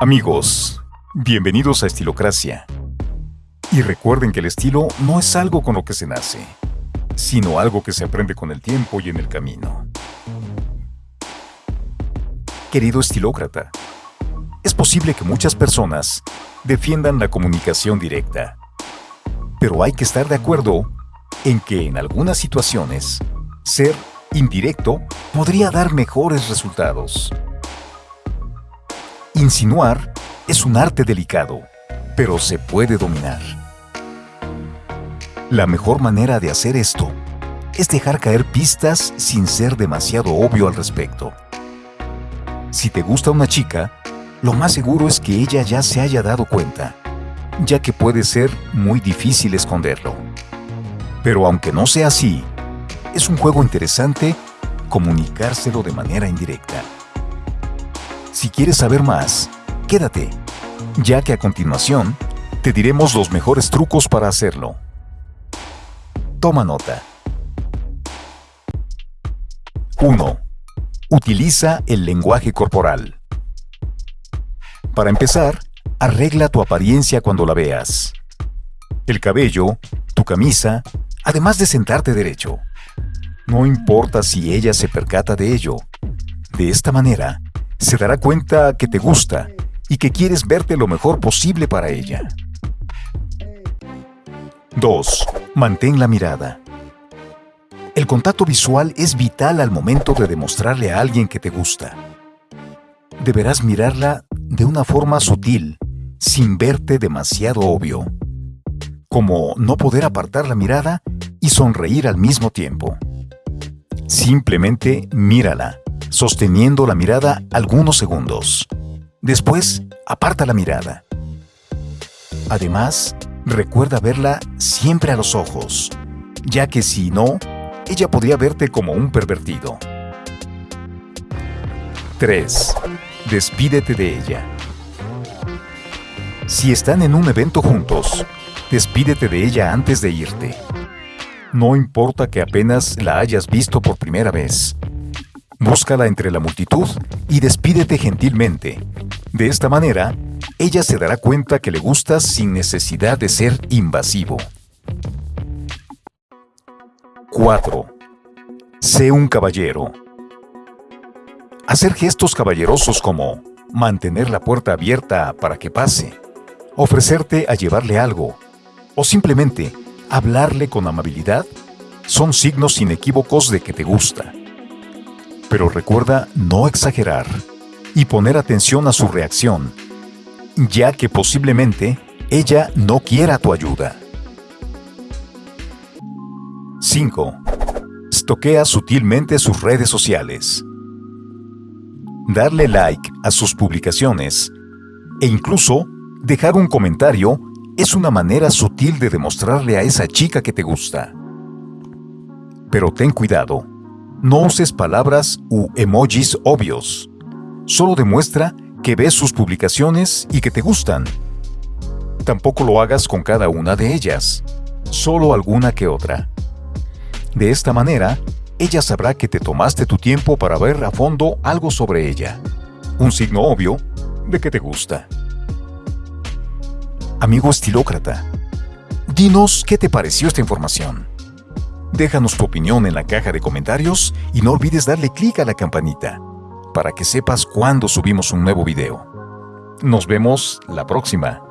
Amigos, bienvenidos a Estilocracia. Y recuerden que el estilo no es algo con lo que se nace, sino algo que se aprende con el tiempo y en el camino. Querido estilócrata, es posible que muchas personas defiendan la comunicación directa, pero hay que estar de acuerdo en que en algunas situaciones ser indirecto podría dar mejores resultados. Insinuar es un arte delicado, pero se puede dominar. La mejor manera de hacer esto es dejar caer pistas sin ser demasiado obvio al respecto. Si te gusta una chica, lo más seguro es que ella ya se haya dado cuenta, ya que puede ser muy difícil esconderlo. Pero aunque no sea así, es un juego interesante comunicárselo de manera indirecta. Si quieres saber más, quédate, ya que a continuación te diremos los mejores trucos para hacerlo. Toma nota. 1. Utiliza el lenguaje corporal. Para empezar, arregla tu apariencia cuando la veas. El cabello, tu camisa, además de sentarte derecho. No importa si ella se percata de ello. De esta manera, se dará cuenta que te gusta y que quieres verte lo mejor posible para ella. 2. Mantén la mirada. El contacto visual es vital al momento de demostrarle a alguien que te gusta. Deberás mirarla de una forma sutil, sin verte demasiado obvio, como no poder apartar la mirada y sonreír al mismo tiempo. Simplemente mírala, sosteniendo la mirada algunos segundos. Después, aparta la mirada. Además, recuerda verla siempre a los ojos, ya que si no, ella podría verte como un pervertido. 3. Despídete de ella. Si están en un evento juntos, despídete de ella antes de irte. No importa que apenas la hayas visto por primera vez. Búscala entre la multitud y despídete gentilmente. De esta manera, ella se dará cuenta que le gustas sin necesidad de ser invasivo. 4. Sé un caballero. Hacer gestos caballerosos como mantener la puerta abierta para que pase, ofrecerte a llevarle algo, o simplemente hablarle con amabilidad son signos inequívocos de que te gusta. Pero recuerda no exagerar y poner atención a su reacción, ya que posiblemente ella no quiera tu ayuda. 5. Stoquea sutilmente sus redes sociales. Darle like a sus publicaciones e incluso dejar un comentario es una manera sutil de demostrarle a esa chica que te gusta. Pero ten cuidado, no uses palabras u emojis obvios. Solo demuestra que ves sus publicaciones y que te gustan. Tampoco lo hagas con cada una de ellas, solo alguna que otra. De esta manera, ella sabrá que te tomaste tu tiempo para ver a fondo algo sobre ella. Un signo obvio de que te gusta. Amigo estilócrata, dinos qué te pareció esta información. Déjanos tu opinión en la caja de comentarios y no olvides darle clic a la campanita para que sepas cuando subimos un nuevo video. Nos vemos la próxima.